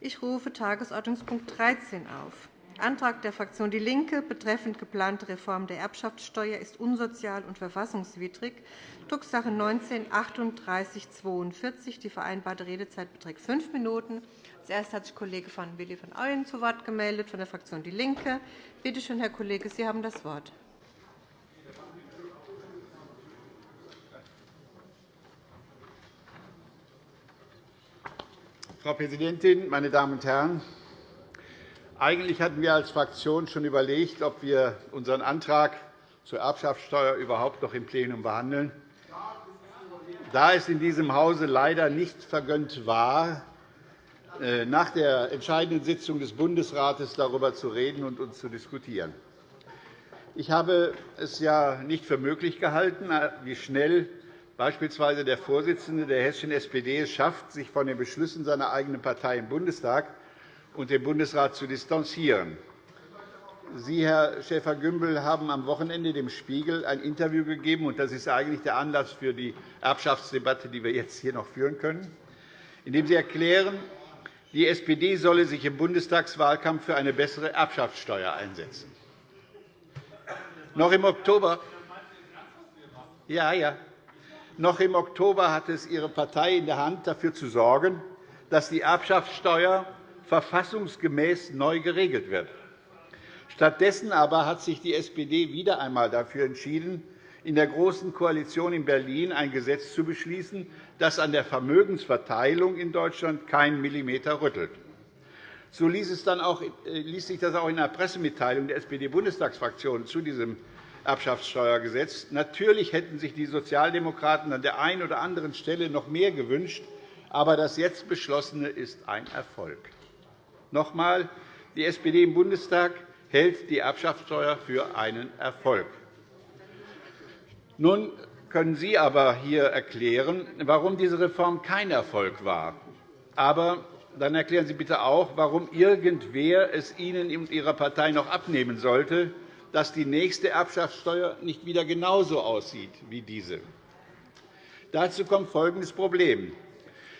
Ich rufe Tagesordnungspunkt 13 auf. Antrag der Fraktion DIE LINKE betreffend geplante Reform der Erbschaftssteuer ist unsozial und verfassungswidrig. Drucksache 19-3842. Die vereinbarte Redezeit beträgt fünf Minuten. Zuerst hat sich Kollege von Willi von Ooyen zu Wort gemeldet von der Fraktion DIE LINKE. Bitte schön, Herr Kollege, Sie haben das Wort. Frau Präsidentin, meine Damen und Herren! Eigentlich hatten wir als Fraktion schon überlegt, ob wir unseren Antrag zur Erbschaftssteuer überhaupt noch im Plenum behandeln. Da es in diesem Hause leider nicht vergönnt war, äh, nach der entscheidenden Sitzung des Bundesrates darüber zu reden und uns zu diskutieren. Ich habe es ja nicht für möglich gehalten, wie schnell beispielsweise der Vorsitzende der hessischen SPD es schafft, sich von den Beschlüssen seiner eigenen Partei im Bundestag und dem Bundesrat zu distanzieren. Sie, Herr Schäfer-Gümbel, haben am Wochenende dem Spiegel ein Interview gegeben, und das ist eigentlich der Anlass für die Erbschaftsdebatte, die wir jetzt hier noch führen können, in dem Sie erklären, die SPD solle sich im Bundestagswahlkampf für eine bessere Erbschaftssteuer einsetzen. Noch im Oktober ja, ja. Noch im Oktober hatte es Ihre Partei in der Hand, dafür zu sorgen, dass die Erbschaftssteuer verfassungsgemäß neu geregelt wird. Stattdessen aber hat sich die SPD wieder einmal dafür entschieden, in der Großen Koalition in Berlin ein Gesetz zu beschließen, das an der Vermögensverteilung in Deutschland keinen Millimeter rüttelt. So äh, ließ sich das auch in einer Pressemitteilung der SPD-Bundestagsfraktion zu diesem Erbschaftssteuergesetz. Natürlich hätten sich die Sozialdemokraten an der einen oder anderen Stelle noch mehr gewünscht, aber das jetzt Beschlossene ist ein Erfolg. Noch einmal, die SPD im Bundestag hält die Erbschaftssteuer für einen Erfolg. Nun können Sie aber hier erklären, warum diese Reform kein Erfolg war. Aber dann erklären Sie bitte auch, warum irgendwer es Ihnen und Ihrer Partei noch abnehmen sollte, dass die nächste Erbschaftssteuer nicht wieder genauso aussieht wie diese. Dazu kommt folgendes Problem.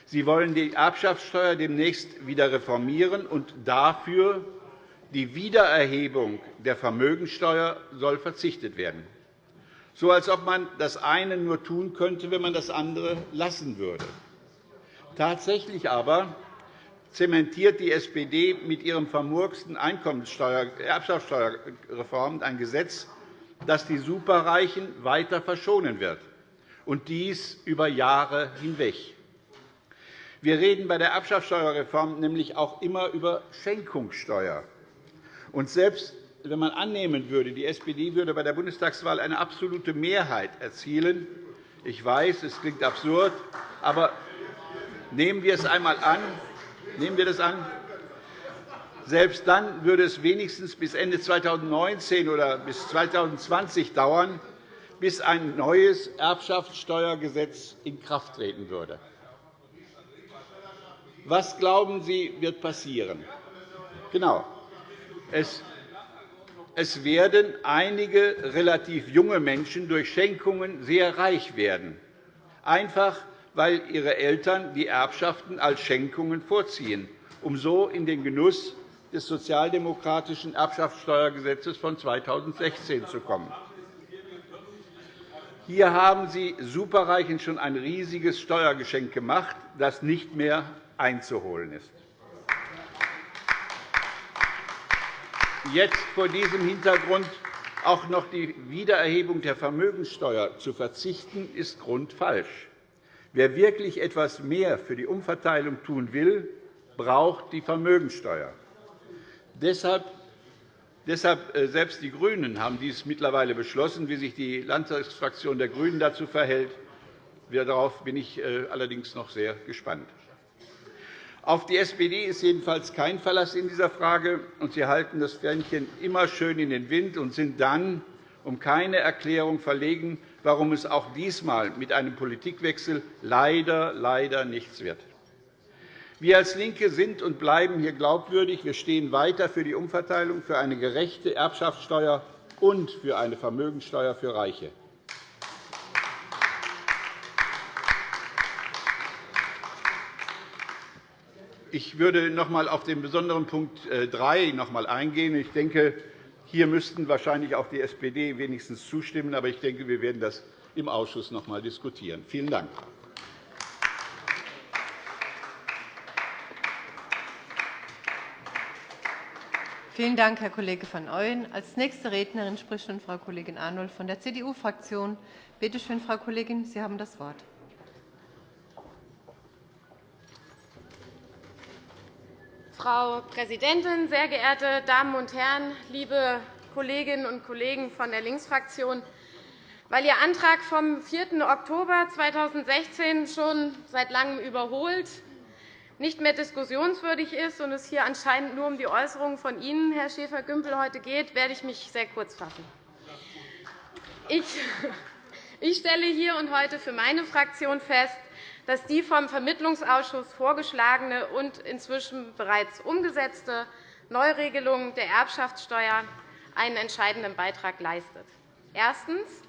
Sie wollen die Erbschaftssteuer demnächst wieder reformieren, und dafür die Wiedererhebung der Vermögensteuer soll verzichtet werden, so als ob man das eine nur tun könnte, wenn man das andere lassen würde. Tatsächlich aber zementiert die SPD mit ihrem vermurksten Erbschaftssteuerreform ein Gesetz, das die Superreichen weiter verschonen wird, und dies über Jahre hinweg. Wir reden bei der Erbschaftssteuerreform nämlich auch immer über Schenkungssteuer. Und selbst wenn man annehmen würde, die SPD würde bei der Bundestagswahl eine absolute Mehrheit erzielen, ich weiß, es klingt absurd, aber nehmen wir es einmal an, Nehmen wir das an? Selbst dann würde es wenigstens bis Ende 2019 oder bis 2020 dauern, bis ein neues Erbschaftssteuergesetz in Kraft treten würde. Was glauben Sie, wird passieren? Genau. Es werden einige relativ junge Menschen durch Schenkungen sehr reich werden, einfach weil ihre Eltern die Erbschaften als Schenkungen vorziehen, um so in den Genuss des sozialdemokratischen Erbschaftssteuergesetzes von 2016 zu kommen. Hier haben Sie Superreichen schon ein riesiges Steuergeschenk gemacht, das nicht mehr einzuholen ist. Jetzt vor diesem Hintergrund auch noch die Wiedererhebung der Vermögenssteuer zu verzichten, ist grundfalsch. Wer wirklich etwas mehr für die Umverteilung tun will, braucht die Vermögensteuer. Deshalb äh, selbst die GRÜNEN haben dies mittlerweile beschlossen. Wie sich die Landtagsfraktion der GRÜNEN dazu verhält, darauf bin ich äh, allerdings noch sehr gespannt. Auf die SPD ist jedenfalls kein Verlass in dieser Frage, und Sie halten das Fähnchen immer schön in den Wind und sind dann um keine Erklärung verlegen, warum es auch diesmal mit einem Politikwechsel leider, leider nichts wird. Wir als LINKE sind und bleiben hier glaubwürdig. Wir stehen weiter für die Umverteilung, für eine gerechte Erbschaftssteuer und für eine Vermögensteuer für Reiche. ich würde noch einmal auf den besonderen Punkt 3 äh, eingehen. Ich denke, hier müssten wahrscheinlich auch die SPD wenigstens zustimmen. Aber ich denke, wir werden das im Ausschuss noch einmal diskutieren. Vielen Dank. Vielen Dank, Herr Kollege van Ooyen. Als nächste Rednerin spricht nun Frau Kollegin Arnold von der CDU-Fraktion. Bitte schön, Frau Kollegin, Sie haben das Wort. Frau Präsidentin, sehr geehrte Damen und Herren, liebe Kolleginnen und Kollegen von der Linksfraktion! Weil Ihr Antrag vom 4. Oktober 2016 schon seit Langem überholt, nicht mehr diskussionswürdig ist und es hier anscheinend nur um die Äußerungen von Ihnen, Herr Schäfer-Gümbel, heute geht, werde ich mich sehr kurz fassen. Ich stelle hier und heute für meine Fraktion fest, dass die vom Vermittlungsausschuss vorgeschlagene und inzwischen bereits umgesetzte Neuregelung der Erbschaftssteuer einen entscheidenden Beitrag leistet. Erstens.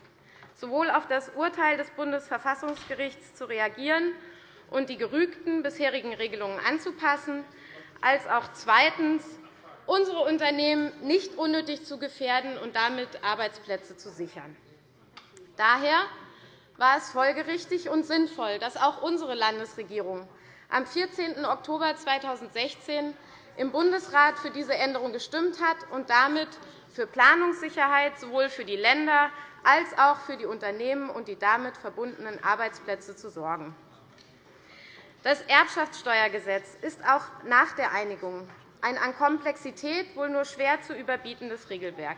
Sowohl auf das Urteil des Bundesverfassungsgerichts zu reagieren und die gerügten bisherigen Regelungen anzupassen, als auch zweitens, unsere Unternehmen nicht unnötig zu gefährden und damit Arbeitsplätze zu sichern. Daher war es folgerichtig und sinnvoll, dass auch unsere Landesregierung am 14. Oktober 2016 im Bundesrat für diese Änderung gestimmt hat und damit für Planungssicherheit sowohl für die Länder als auch für die Unternehmen und die damit verbundenen Arbeitsplätze zu sorgen. Das Erbschaftssteuergesetz ist auch nach der Einigung ein an Komplexität wohl nur schwer zu überbietendes Regelwerk.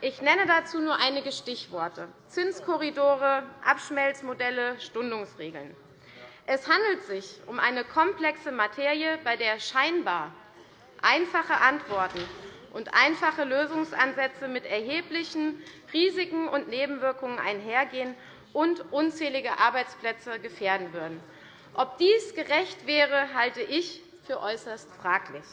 Ich nenne dazu nur einige Stichworte. Zinskorridore, Abschmelzmodelle, Stundungsregeln. Es handelt sich um eine komplexe Materie, bei der scheinbar einfache Antworten und einfache Lösungsansätze mit erheblichen Risiken und Nebenwirkungen einhergehen und unzählige Arbeitsplätze gefährden würden. Ob dies gerecht wäre, halte ich für äußerst fraglich.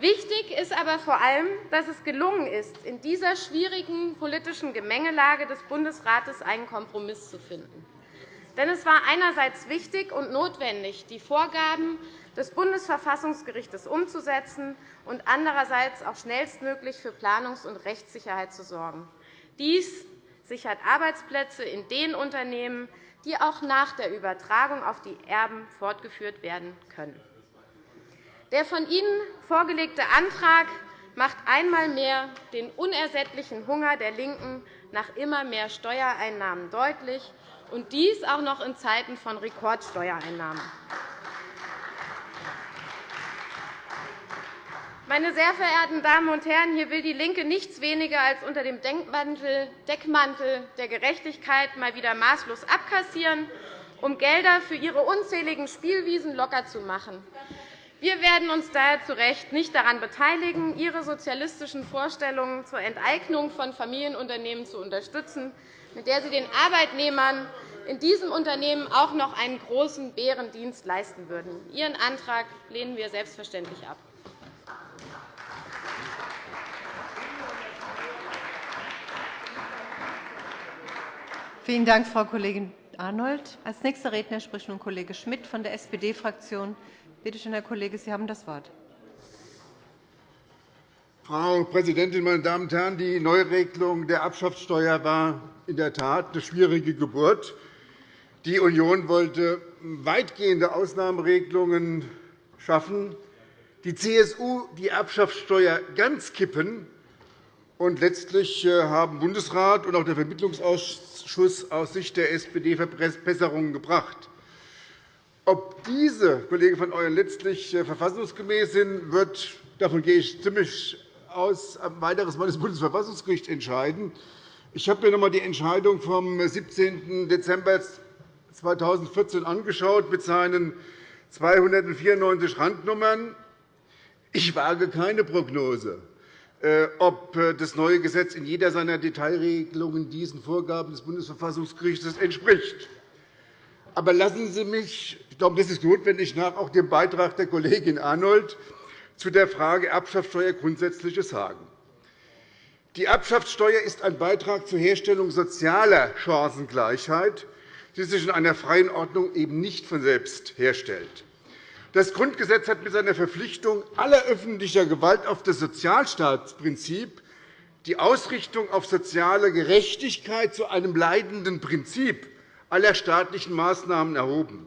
Wichtig ist aber vor allem, dass es gelungen ist, in dieser schwierigen politischen Gemengelage des Bundesrates einen Kompromiss zu finden. Denn es war einerseits wichtig und notwendig, die Vorgaben des Bundesverfassungsgerichts umzusetzen und andererseits auch schnellstmöglich für Planungs- und Rechtssicherheit zu sorgen. Dies sichert Arbeitsplätze in den Unternehmen, die auch nach der Übertragung auf die Erben fortgeführt werden können. Der von Ihnen vorgelegte Antrag macht einmal mehr den unersättlichen Hunger der LINKEN nach immer mehr Steuereinnahmen deutlich, und dies auch noch in Zeiten von Rekordsteuereinnahmen. Meine sehr verehrten Damen und Herren, hier will DIE LINKE nichts weniger als unter dem Deckmantel der Gerechtigkeit mal wieder maßlos abkassieren, um Gelder für ihre unzähligen Spielwiesen locker zu machen. Wir werden uns daher zu Recht nicht daran beteiligen, Ihre sozialistischen Vorstellungen zur Enteignung von Familienunternehmen zu unterstützen, mit der Sie den Arbeitnehmern in diesem Unternehmen auch noch einen großen Bärendienst leisten würden. Ihren Antrag lehnen wir selbstverständlich ab. Vielen Dank, Frau Kollegin Arnold. Als nächster Redner spricht nun Kollege Schmidt von der SPD-Fraktion. Bitte schön, Herr Kollege, Sie haben das Wort. Frau Präsidentin, meine Damen und Herren! Die Neuregelung der Erbschaftssteuer war in der Tat eine schwierige Geburt. Die Union wollte weitgehende Ausnahmeregelungen schaffen, die CSU die Erbschaftssteuer ganz kippen. Und letztlich äh, haben Bundesrat und auch der Vermittlungsausschuss aus Sicht der SPD Verbesserungen gebracht. Ob diese, Kollege van Ooyen, letztlich äh, verfassungsgemäß sind, wird, davon gehe ich ziemlich aus, ein weiteres Mal das Bundesverfassungsgericht entscheiden. Ich habe mir noch einmal die Entscheidung vom 17. Dezember 2014 angeschaut mit seinen 294 Randnummern. Ich wage keine Prognose, äh, ob äh, das neue Gesetz in jeder seiner Detailregelungen diesen Vorgaben des Bundesverfassungsgerichts entspricht. Aber lassen Sie mich, ich glaube, das ist notwendig, nach auch dem Beitrag der Kollegin Arnold zu der Frage Erbschaftssteuer Grundsätzliches sagen. Die Erbschaftssteuer ist ein Beitrag zur Herstellung sozialer Chancengleichheit, die sich in einer freien Ordnung eben nicht von selbst herstellt. Das Grundgesetz hat mit seiner Verpflichtung aller öffentlicher Gewalt auf das Sozialstaatsprinzip die Ausrichtung auf soziale Gerechtigkeit zu einem leitenden Prinzip aller staatlichen Maßnahmen erhoben.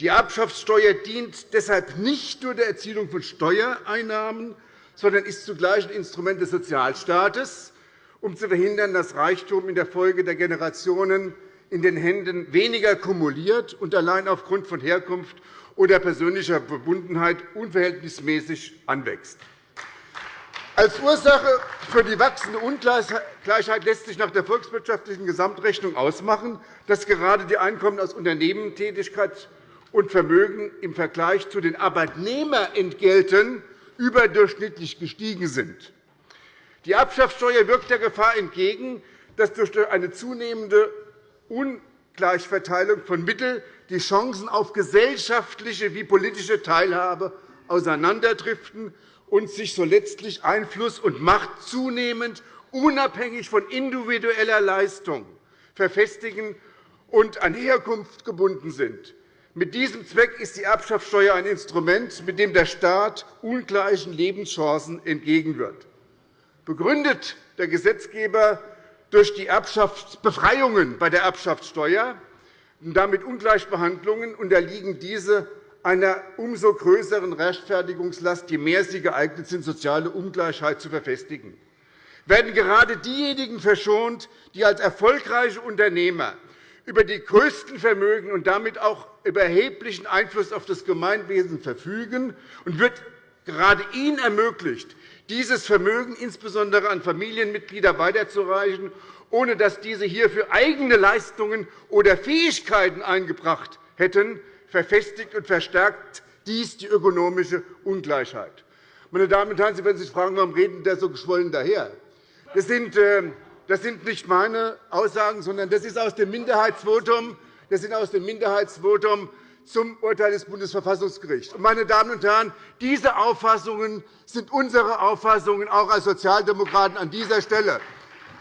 Die Erbschaftssteuer dient deshalb nicht nur der Erzielung von Steuereinnahmen, sondern ist zugleich ein Instrument des Sozialstaates, um zu verhindern, dass Reichtum in der Folge der Generationen in den Händen weniger kumuliert und allein aufgrund von Herkunft oder persönlicher Verbundenheit unverhältnismäßig anwächst. Als Ursache für die wachsende Ungleichheit lässt sich nach der volkswirtschaftlichen Gesamtrechnung ausmachen, dass gerade die Einkommen aus Unternehmentätigkeit und Vermögen im Vergleich zu den Arbeitnehmerentgelten überdurchschnittlich gestiegen sind. Die Erbschaftssteuer wirkt der Gefahr entgegen, dass durch eine zunehmende Ungleichverteilung von Mitteln die Chancen auf gesellschaftliche wie politische Teilhabe auseinanderdriften und sich so letztlich Einfluss und Macht zunehmend unabhängig von individueller Leistung verfestigen und an Herkunft gebunden sind. Mit diesem Zweck ist die Erbschaftssteuer ein Instrument, mit dem der Staat ungleichen Lebenschancen entgegenwirkt. Begründet der Gesetzgeber durch die Befreiungen bei der Erbschaftssteuer und damit Ungleichbehandlungen unterliegen diese einer umso größeren Rechtfertigungslast, je mehr sie geeignet sind, soziale Ungleichheit zu verfestigen. Werden gerade diejenigen verschont, die als erfolgreiche Unternehmer über die größten Vermögen und damit auch über erheblichen Einfluss auf das Gemeinwesen verfügen und wird gerade ihnen ermöglicht, dieses Vermögen insbesondere an Familienmitglieder weiterzureichen, ohne dass diese hierfür eigene Leistungen oder Fähigkeiten eingebracht hätten, verfestigt und verstärkt dies die ökonomische Ungleichheit. Meine Damen und Herren, Sie werden sich fragen, warum reden der so geschwollen daher? Das sind ähm, das sind nicht meine Aussagen, sondern das ist aus dem Minderheitsvotum, das sind aus dem Minderheitsvotum zum Urteil des Bundesverfassungsgerichts. Meine Damen und Herren, diese Auffassungen sind unsere Auffassungen auch als Sozialdemokraten an dieser Stelle.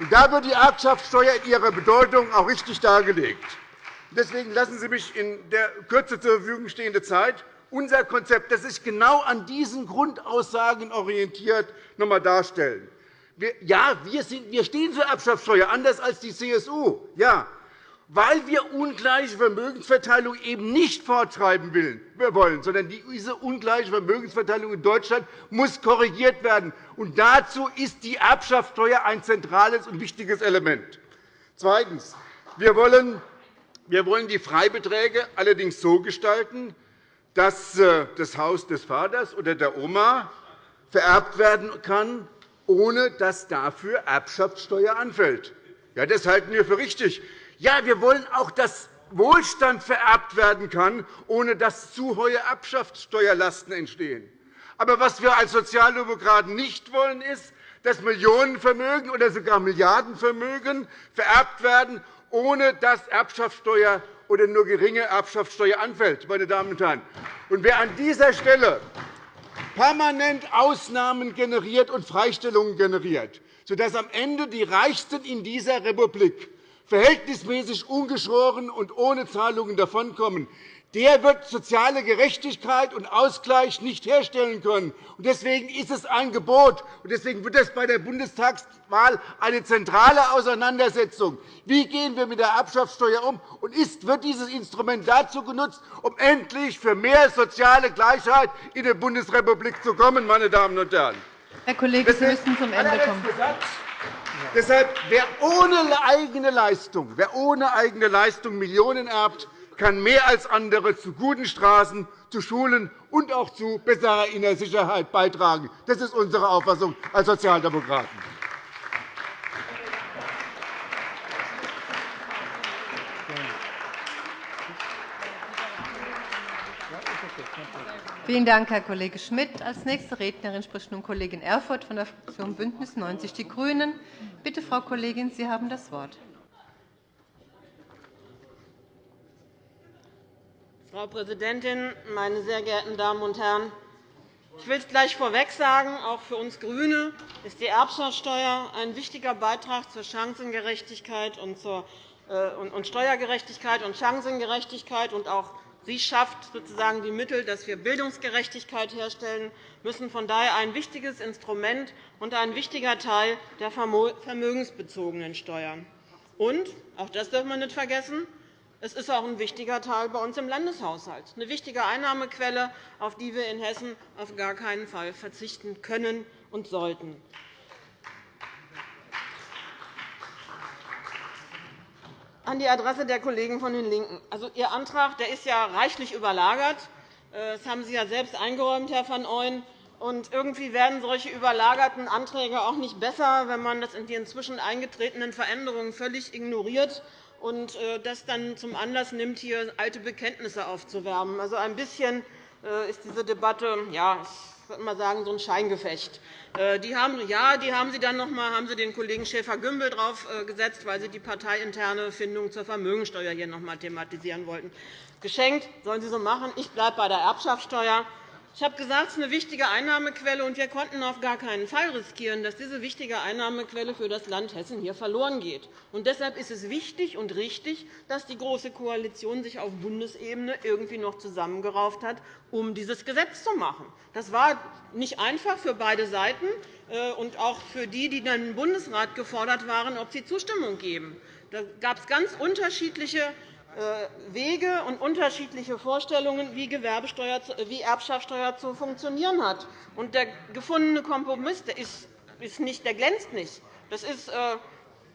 Da wird die Erbschaftssteuer in ihrer Bedeutung auch richtig dargelegt. Deswegen lassen Sie mich in der Kürze zur Verfügung stehenden Zeit unser Konzept, das sich genau an diesen Grundaussagen orientiert, noch einmal darstellen. Ja, wir, stehen zur Erbschaftssteuer, anders als die CSU. Ja, weil wir ungleiche Vermögensverteilung eben nicht forttreiben wollen, sondern diese ungleiche Vermögensverteilung in Deutschland muss korrigiert werden. Und dazu ist die Erbschaftssteuer ein zentrales und wichtiges Element. Zweitens. Wir wollen wir wollen die Freibeträge allerdings so gestalten, dass äh, das Haus des Vaters oder der Oma vererbt werden kann, ohne dass dafür Erbschaftssteuer anfällt. Ja, das halten wir für richtig. Ja, wir wollen auch, dass Wohlstand vererbt werden kann, ohne dass zu hohe Erbschaftssteuerlasten entstehen. Aber was wir als Sozialdemokraten nicht wollen, ist, dass Millionenvermögen oder sogar Milliardenvermögen vererbt werden, ohne dass Erbschaftssteuer oder nur geringe Erbschaftssteuer anfällt. Meine Damen und Herren. Und wer an dieser Stelle permanent Ausnahmen generiert und Freistellungen generiert, sodass am Ende die Reichsten in dieser Republik verhältnismäßig ungeschoren und ohne Zahlungen davonkommen, der wird soziale Gerechtigkeit und Ausgleich nicht herstellen können. Deswegen ist es ein Gebot, und deswegen wird es bei der Bundestagswahl eine zentrale Auseinandersetzung. Wie gehen wir mit der Erbschaftssteuer um? Und wird dieses Instrument dazu genutzt, um endlich für mehr soziale Gleichheit in der Bundesrepublik zu kommen? Meine Damen und Herren. Herr Kollege, Sie müssen zum Ende kommen. Deshalb, wer ohne eigene Leistung, wer ohne eigene Leistung Millionen erbt, kann mehr als andere zu guten Straßen, zu Schulen und auch zu besserer innerer Sicherheit beitragen. Das ist unsere Auffassung als Sozialdemokraten. Vielen Dank, Herr Kollege Schmidt. – Als nächste Rednerin spricht nun Kollegin Erfurth von der Fraktion BÜNDNIS 90 die GRÜNEN. Bitte, Frau Kollegin, Sie haben das Wort. Frau Präsidentin, meine sehr geehrten Damen und Herren! Ich will es gleich vorweg sagen, auch für uns GRÜNE ist die Erbschaftssteuer ein wichtiger Beitrag zur Chancengerechtigkeit und zur äh, und Steuergerechtigkeit und Chancengerechtigkeit und auch Sie schafft sozusagen die Mittel, dass wir Bildungsgerechtigkeit herstellen müssen. Von daher ein wichtiges Instrument und ein wichtiger Teil der vermögensbezogenen Steuern. Und, auch das darf man nicht vergessen, es ist auch ein wichtiger Teil bei uns im Landeshaushalt, eine wichtige Einnahmequelle, auf die wir in Hessen auf gar keinen Fall verzichten können und sollten. An die Adresse der Kollegen von den LINKEN. Also, Ihr Antrag der ist ja reichlich überlagert. Das haben Sie ja selbst eingeräumt, Herr van Ooyen. Und irgendwie werden solche überlagerten Anträge auch nicht besser, wenn man das in die inzwischen eingetretenen Veränderungen völlig ignoriert und äh, das dann zum Anlass nimmt, hier alte Bekenntnisse aufzuwärmen. Also ein bisschen äh, ist diese Debatte, ja, ich würde mal sagen, so ein Scheingefecht. Äh, die haben, ja, die haben Sie dann noch einmal haben Sie den Kollegen Schäfer-Gümbel draufgesetzt, weil Sie die parteiinterne Findung zur Vermögensteuer hier noch einmal thematisieren wollten. Geschenkt sollen Sie so machen. Ich bleibe bei der Erbschaftssteuer. Ich habe gesagt, es ist eine wichtige Einnahmequelle, und wir konnten auf gar keinen Fall riskieren, dass diese wichtige Einnahmequelle für das Land Hessen hier verloren geht. Und deshalb ist es wichtig und richtig, dass die Große Koalition sich auf Bundesebene irgendwie noch zusammengerauft hat, um dieses Gesetz zu machen. Das war nicht einfach für beide Seiten äh, und auch für die, die dann im Bundesrat gefordert waren, ob sie Zustimmung geben. Da gab es ganz unterschiedliche Wege und unterschiedliche Vorstellungen, wie, Gewerbesteuer, wie Erbschaftssteuer zu funktionieren hat. Und der gefundene Kompromiss der ist, ist nicht, der glänzt nicht. Das ist äh,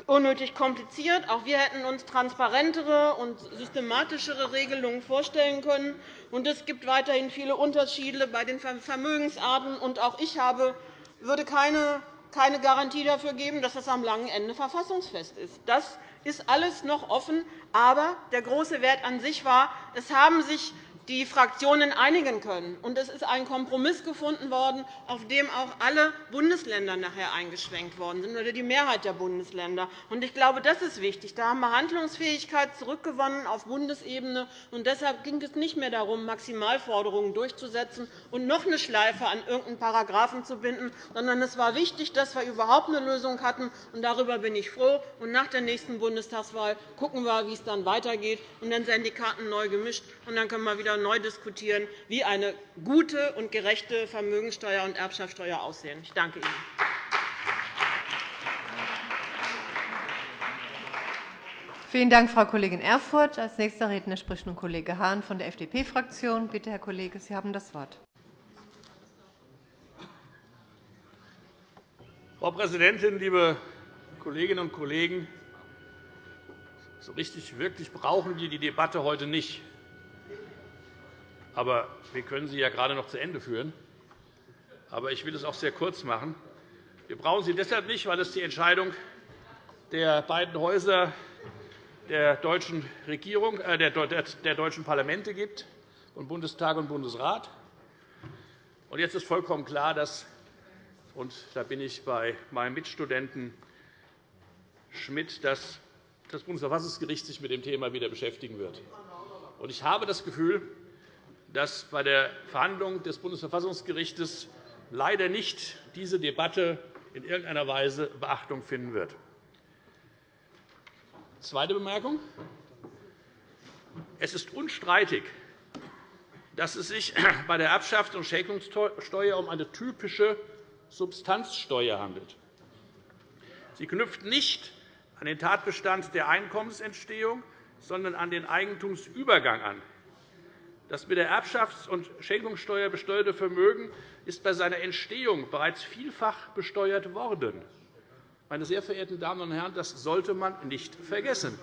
unnötig kompliziert. Auch wir hätten uns transparentere und systematischere Regelungen vorstellen können. Und es gibt weiterhin viele Unterschiede bei den Vermögensarten. Und auch ich habe, würde keine, keine Garantie dafür geben, dass das am langen Ende verfassungsfest ist. Das ist alles noch offen. Aber der große Wert an sich war, es haben sich die Fraktionen einigen können. Und es ist ein Kompromiss gefunden worden, auf dem auch alle Bundesländer nachher eingeschränkt worden sind, oder die Mehrheit der Bundesländer. Und ich glaube, das ist wichtig. Da haben wir Handlungsfähigkeit zurückgewonnen auf Bundesebene. Und deshalb ging es nicht mehr darum, Maximalforderungen durchzusetzen und noch eine Schleife an irgendeinen Paragraphen zu binden, sondern es war wichtig, dass wir überhaupt eine Lösung hatten. Und darüber bin ich froh. Und nach der nächsten Bundestagswahl gucken wir, wie es dann weitergeht. Und dann werden die Karten neu gemischt. Und dann können wir wieder neu diskutieren, wie eine gute und gerechte Vermögenssteuer und Erbschaftssteuer aussehen. Ich danke Ihnen. Vielen Dank, Frau Kollegin Erfurth. Als nächster Redner spricht nun Kollege Hahn von der FDP-Fraktion. Bitte, Herr Kollege, Sie haben das Wort. Frau Präsidentin, liebe Kolleginnen und Kollegen! So richtig wirklich brauchen wir die Debatte heute nicht. Aber wir können sie ja gerade noch zu Ende führen. Aber ich will es auch sehr kurz machen. Wir brauchen sie deshalb nicht, weil es die Entscheidung der beiden Häuser der deutschen, Regierung, äh, der, der deutschen Parlamente gibt, von Bundestag und Bundesrat. Und jetzt ist vollkommen klar, dass und da bin ich bei meinem Mitstudenten Schmidt, dass das Bundesverfassungsgericht sich mit dem Thema wieder beschäftigen wird. Ich habe das Gefühl, dass bei der Verhandlung des Bundesverfassungsgerichts leider nicht diese Debatte in irgendeiner Weise Beachtung finden wird. Zweite Bemerkung. Es ist unstreitig, dass es sich bei der Erbschafts- und Schenkungssteuer um eine typische Substanzsteuer handelt. Sie knüpft nicht an den Tatbestand der Einkommensentstehung, sondern an den Eigentumsübergang an. Das mit der Erbschafts- und Schenkungssteuer besteuerte Vermögen ist bei seiner Entstehung bereits vielfach besteuert worden. Meine sehr verehrten Damen und Herren, das sollte man nicht vergessen,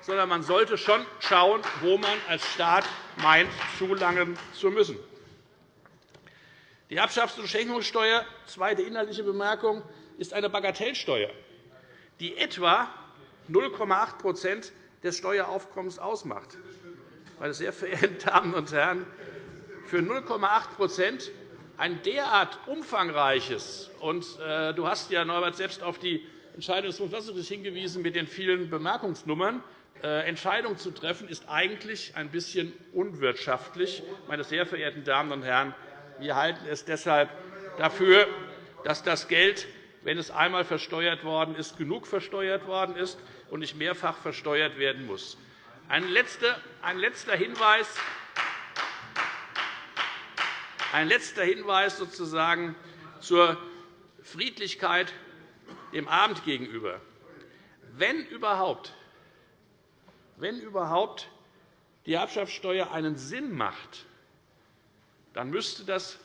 sondern man sollte schon schauen, wo man als Staat meint, zulangen zu müssen. Die Erbschafts- und Schenkungssteuer, zweite inhaltliche Bemerkung, ist eine Bagatellsteuer, die etwa 0,8% des Steueraufkommens ausmacht meine sehr verehrten Damen und Herren, für 0,8% ein derart umfangreiches und äh, du hast ja, Norbert, selbst auf die Entscheidung des Bundesverfassungsgerichts hingewiesen mit den vielen Bemerkungsnummern. Äh, Entscheidung zu treffen, ist eigentlich ein bisschen unwirtschaftlich. Meine sehr verehrten Damen und Herren, wir halten es deshalb dafür, dass das Geld, wenn es einmal versteuert worden ist, genug versteuert worden ist und nicht mehrfach versteuert werden muss. Ein letzter, Hinweis. ein letzter Hinweis sozusagen zur Friedlichkeit dem Abend gegenüber. Wenn überhaupt, wenn überhaupt die Erbschaftssteuer einen Sinn macht, dann müsste das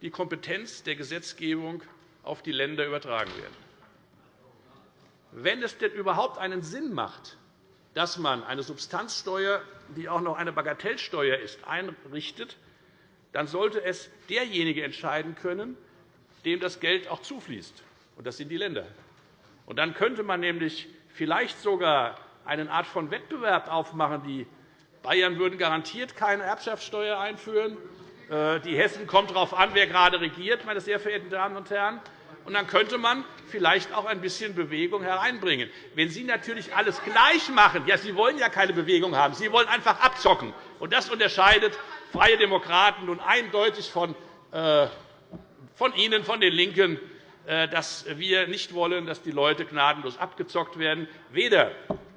die Kompetenz der Gesetzgebung auf die Länder übertragen werden. Wenn es denn überhaupt einen Sinn macht, dass man eine Substanzsteuer, die auch noch eine Bagatellsteuer ist, einrichtet, dann sollte es derjenige entscheiden können, dem das Geld auch zufließt. Und das sind die Länder. Und dann könnte man nämlich vielleicht sogar eine Art von Wettbewerb aufmachen. Die Bayern würden garantiert keine Erbschaftssteuer einführen. Äh, die Hessen kommt darauf an, wer gerade regiert, meine sehr verehrten Damen und Herren. Und dann könnte man vielleicht auch ein bisschen Bewegung hereinbringen. Wenn Sie natürlich alles gleich machen, ja, Sie wollen ja keine Bewegung haben, Sie wollen einfach abzocken. Und das unterscheidet Freie Demokraten nun eindeutig von, äh, von Ihnen, von den LINKEN, äh, dass wir nicht wollen, dass die Leute gnadenlos abgezockt werden, weder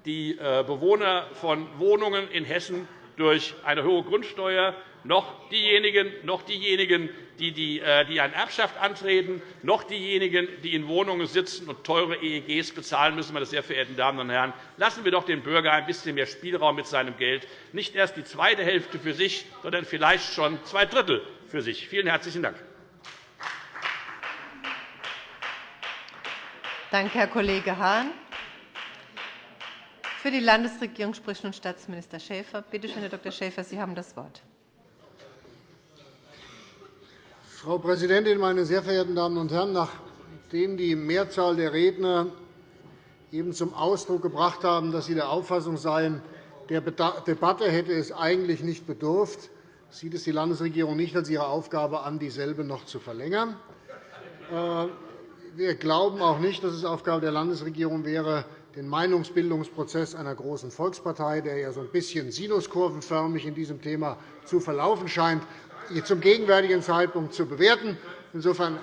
die äh, Bewohner von Wohnungen in Hessen durch eine hohe Grundsteuer noch diejenigen, noch diejenigen die, die, äh, die eine Erbschaft antreten, noch diejenigen, die in Wohnungen sitzen und teure EEGs bezahlen müssen. Meine sehr verehrten Damen und Herren, lassen wir doch den Bürger ein bisschen mehr Spielraum mit seinem Geld, nicht erst die zweite Hälfte für sich, sondern vielleicht schon zwei Drittel für sich. Vielen herzlichen Dank. Danke, Herr Kollege Hahn. Für die Landesregierung spricht nun Staatsminister Schäfer. Bitte schön, Herr Dr. Schäfer, Sie haben das Wort. Frau Präsidentin, meine sehr verehrten Damen und Herren! Nachdem die Mehrzahl der Redner eben zum Ausdruck gebracht haben, dass sie der Auffassung seien, der Debatte hätte es eigentlich nicht bedurft, sieht es die Landesregierung nicht als ihre Aufgabe an, dieselbe noch zu verlängern. Äh, wir glauben auch nicht, dass es Aufgabe der Landesregierung wäre, den Meinungsbildungsprozess einer großen Volkspartei, der ja so ein bisschen sinuskurvenförmig in diesem Thema zu verlaufen scheint, zum gegenwärtigen Zeitpunkt zu bewerten. Insofern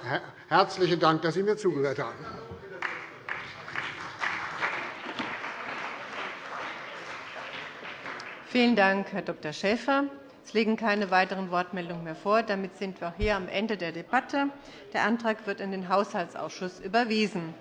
herzlichen Dank, dass Sie mir zugehört haben. Vielen Dank, Herr Dr. Schäfer. Es liegen keine weiteren Wortmeldungen mehr vor. Damit sind wir hier am Ende der Debatte. Der Antrag wird in den Haushaltsausschuss überwiesen.